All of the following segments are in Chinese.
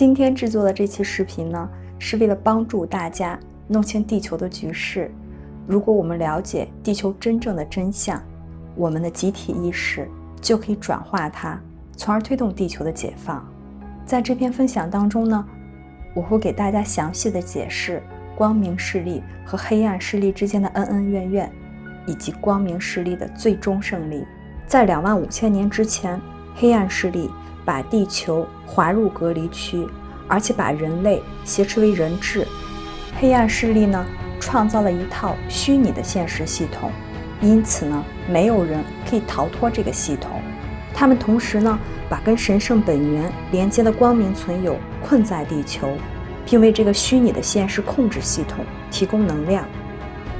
今天制作的这期视频呢，是为了帮助大家弄清地球的局势。如果我们了解地球真正的真相，我们的集体意识就可以转化它，从而推动地球的解放。在这篇分享当中呢，我会给大家详细的解释光明势力和黑暗势力之间的恩恩怨怨，以及光明势力的最终胜利。在两万五千年之前，黑暗势力。把地球划入隔离区，而且把人类挟持为人质。黑暗势力呢，创造了一套虚拟的现实系统，因此呢，没有人可以逃脱这个系统。他们同时呢，把跟神圣本源连接的光明存有困在地球，并为这个虚拟的现实控制系统提供能量。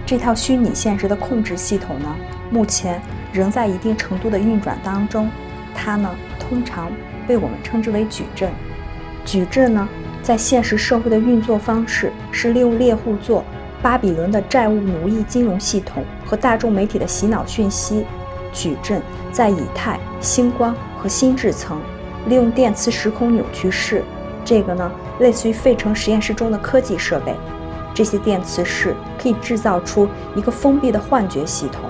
这套虚拟现实的控制系统呢，目前仍在一定程度的运转当中。它呢，通常。被我们称之为矩阵。矩阵呢，在现实社会的运作方式是利用猎户座、巴比伦的债务奴役金融系统和大众媒体的洗脑讯息。矩阵在以太、星光和心智层，利用电磁时空扭曲式，这个呢，类似于费城实验室中的科技设备。这些电磁式可以制造出一个封闭的幻觉系统，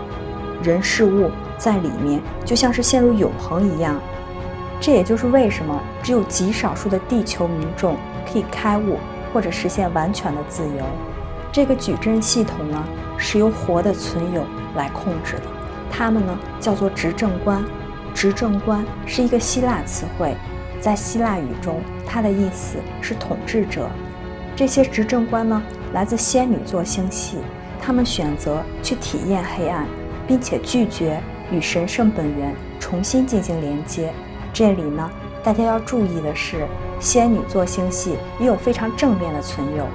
人事物在里面就像是陷入永恒一样。这也就是为什么只有极少数的地球民众可以开悟或者实现完全的自由。这个矩阵系统呢，是由活的存有来控制的，他们呢叫做执政官。执政官是一个希腊词汇，在希腊语中，它的意思是统治者。这些执政官呢，来自仙女座星系，他们选择去体验黑暗，并且拒绝与神圣本源重新进行连接。这里呢，大家要注意的是，仙女座星系也有非常正面的存有。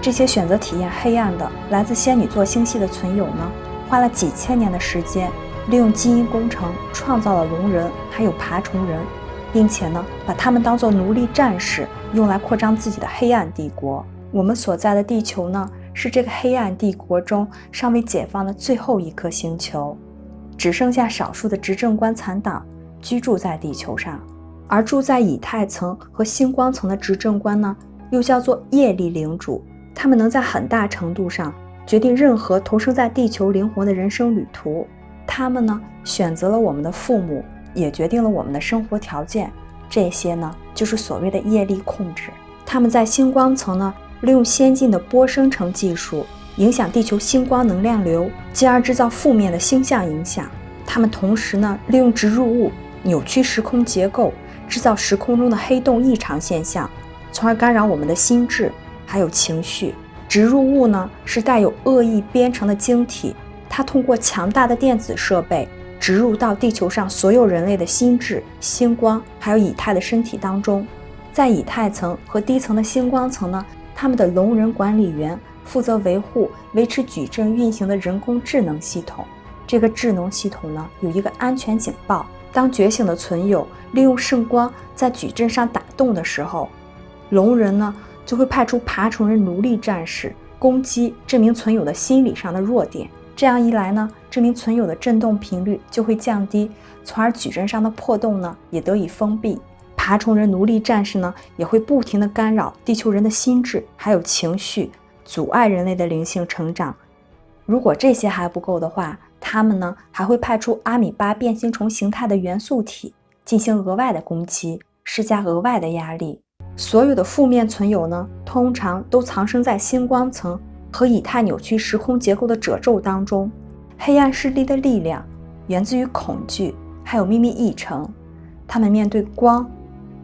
这些选择体验黑暗的来自仙女座星系的存有呢，花了几千年的时间，利用基因工程创造了龙人还有爬虫人，并且呢，把他们当做奴隶战士，用来扩张自己的黑暗帝国。我们所在的地球呢，是这个黑暗帝国中尚未解放的最后一颗星球，只剩下少数的执政官残党。居住在地球上，而住在以太层和星光层的执政官呢，又叫做业力领主。他们能在很大程度上决定任何投生在地球灵魂的人生旅途。他们呢，选择了我们的父母，也决定了我们的生活条件。这些呢，就是所谓的业力控制。他们在星光层呢，利用先进的波生成技术，影响地球星光能量流，进而制造负面的星象影响。他们同时呢，利用植入物。扭曲时空结构，制造时空中的黑洞异常现象，从而干扰我们的心智还有情绪。植入物呢是带有恶意编程的晶体，它通过强大的电子设备植入到地球上所有人类的心智、星光还有以太的身体当中。在以太层和低层的星光层呢，他们的龙人管理员负责维护、维持矩阵运行的人工智能系统。这个智能系统呢有一个安全警报。当觉醒的存有利用圣光在矩阵上打洞的时候，龙人呢就会派出爬虫人奴隶战士攻击这名存有的心理上的弱点。这样一来呢，这名存有的震动频率就会降低，从而矩阵上的破洞呢也得以封闭。爬虫人奴隶战士呢也会不停地干扰地球人的心智还有情绪，阻碍人类的灵性成长。如果这些还不够的话，他们呢还会派出阿米巴变形虫形态的元素体进行额外的攻击，施加额外的压力。所有的负面存有呢，通常都藏身在星光层和以太扭曲时空结构的褶皱当中。黑暗势力的力量源自于恐惧，还有秘密议程。他们面对光、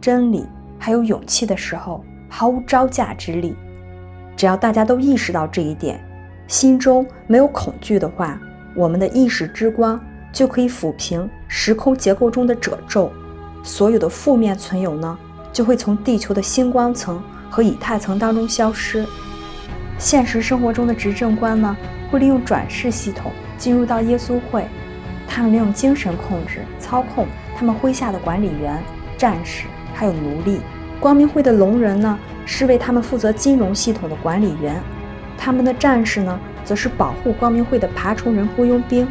真理还有勇气的时候，毫无招架之力。只要大家都意识到这一点，心中没有恐惧的话。我们的意识之光就可以抚平时空结构中的褶皱，所有的负面存有呢，就会从地球的星光层和以太层当中消失。现实生活中的执政官呢，会利用转世系统进入到耶稣会，他们利用精神控制操控他们麾下的管理员、战士还有奴隶。光明会的龙人呢，是为他们负责金融系统的管理员，他们的战士呢。则是保护光明会的爬虫人雇佣兵，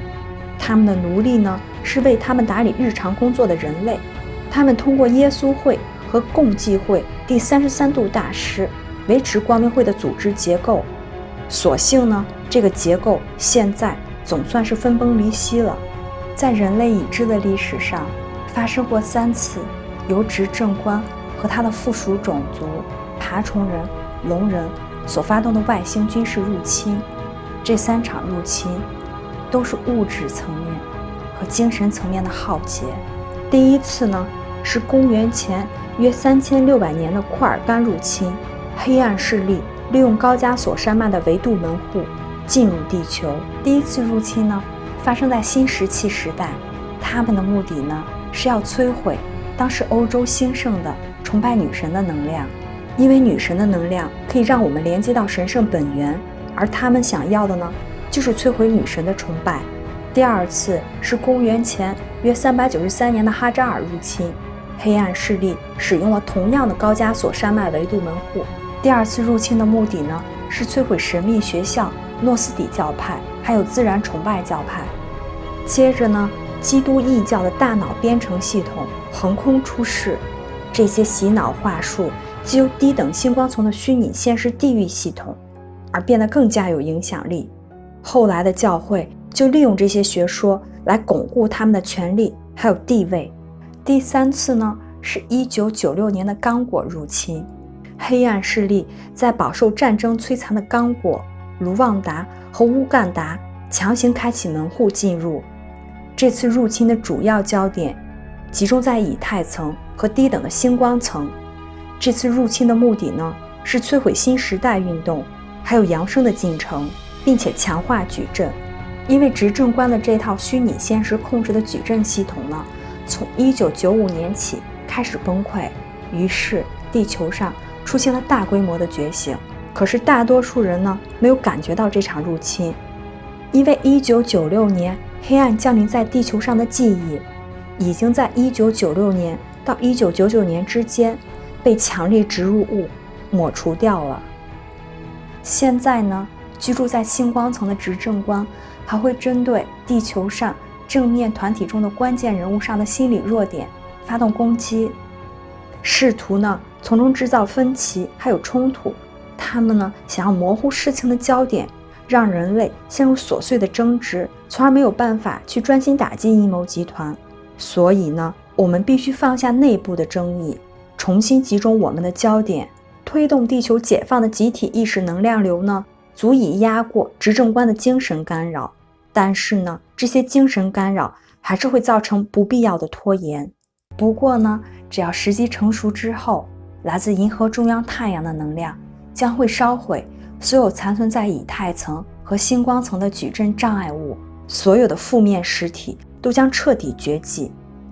他们的奴隶呢是为他们打理日常工作的人类。他们通过耶稣会和共济会第三十三度大师维持光明会的组织结构。所幸呢，这个结构现在总算是分崩离析了。在人类已知的历史上，发生过三次由执政官和他的附属种族爬虫人、龙人所发动的外星军事入侵。这三场入侵都是物质层面和精神层面的浩劫。第一次呢，是公元前约三千六百年的库尔干入侵，黑暗势力利用高加索山脉的维度门户进入地球。第一次入侵呢？发生在新石器时代，他们的目的呢是要摧毁当时欧洲兴盛的崇拜女神的能量，因为女神的能量可以让我们连接到神圣本源，而他们想要的呢就是摧毁女神的崇拜。第二次是公元前约三百九十三年的哈扎尔入侵，黑暗势力使用了同样的高加索山脉维度门户。第二次入侵的目的呢是摧毁神秘学校诺斯底教派。还有自然崇拜教派，接着呢，基督异教的大脑编程系统横空出世，这些洗脑话术既由低等星光层的虚拟现实地狱系统，而变得更加有影响力。后来的教会就利用这些学说来巩固他们的权力还有地位。第三次呢，是一九九六年的刚果入侵，黑暗势力在饱受战争摧残的刚果。卢旺达和乌干达强行开启门户进入。这次入侵的主要焦点集中在以太层和低等的星光层。这次入侵的目的呢，是摧毁新时代运动，还有扬升的进程，并且强化矩阵。因为执政官的这套虚拟现实控制的矩阵系统呢，从1995年起开始崩溃，于是地球上出现了大规模的觉醒。可是大多数人呢没有感觉到这场入侵，因为1996年黑暗降临在地球上的记忆，已经在1996年到1999年之间被强力植入物抹除掉了。现在呢，居住在星光层的执政官还会针对地球上正面团体中的关键人物上的心理弱点发动攻击，试图呢从中制造分歧还有冲突。他们呢，想要模糊事情的焦点，让人类陷入琐碎的争执，从而没有办法去专心打击阴谋集团。所以呢，我们必须放下内部的争议，重新集中我们的焦点，推动地球解放的集体意识能量流呢，足以压过执政官的精神干扰。但是呢，这些精神干扰还是会造成不必要的拖延。不过呢，只要时机成熟之后，来自银河中央太阳的能量。将会烧毁所有残存在以太层和星光层的矩阵障碍物，所有的负面实体都将彻底绝迹，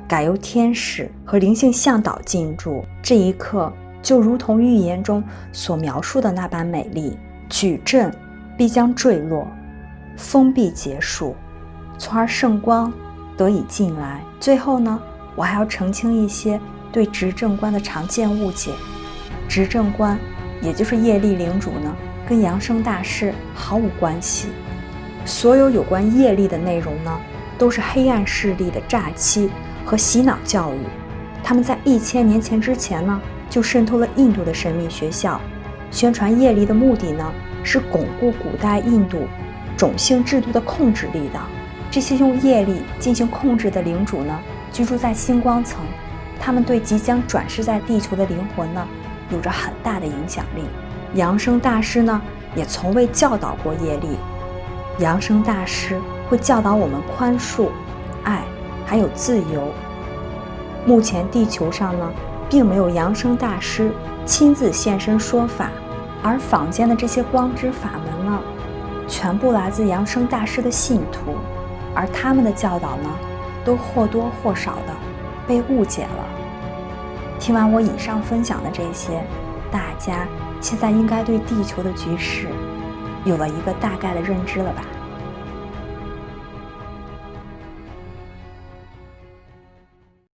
改由天使和灵性向导进驻。这一刻就如同预言中所描述的那般美丽，矩阵必将坠落，封闭结束，从而圣光得以进来。最后呢，我还要澄清一些对执政官的常见误解，执政官。也就是业力领主呢，跟扬升大师毫无关系。所有有关业力的内容呢，都是黑暗势力的诈欺和洗脑教育。他们在一千年前之前呢，就渗透了印度的神秘学校，宣传业力的目的呢，是巩固古代印度种姓制度的控制力的。这些用业力进行控制的领主呢，居住在星光层，他们对即将转世在地球的灵魂呢。有着很大的影响力。扬升大师呢，也从未教导过业力。扬升大师会教导我们宽恕、爱，还有自由。目前地球上呢，并没有扬升大师亲自现身说法，而坊间的这些光之法门呢，全部来自扬升大师的信徒，而他们的教导呢，都或多或少的被误解了。听完我以上分享的这些，大家现在应该对地球的局势有了一个大概的认知了吧？